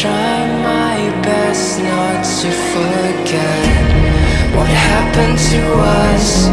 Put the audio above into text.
try my best not to forget What happened to us.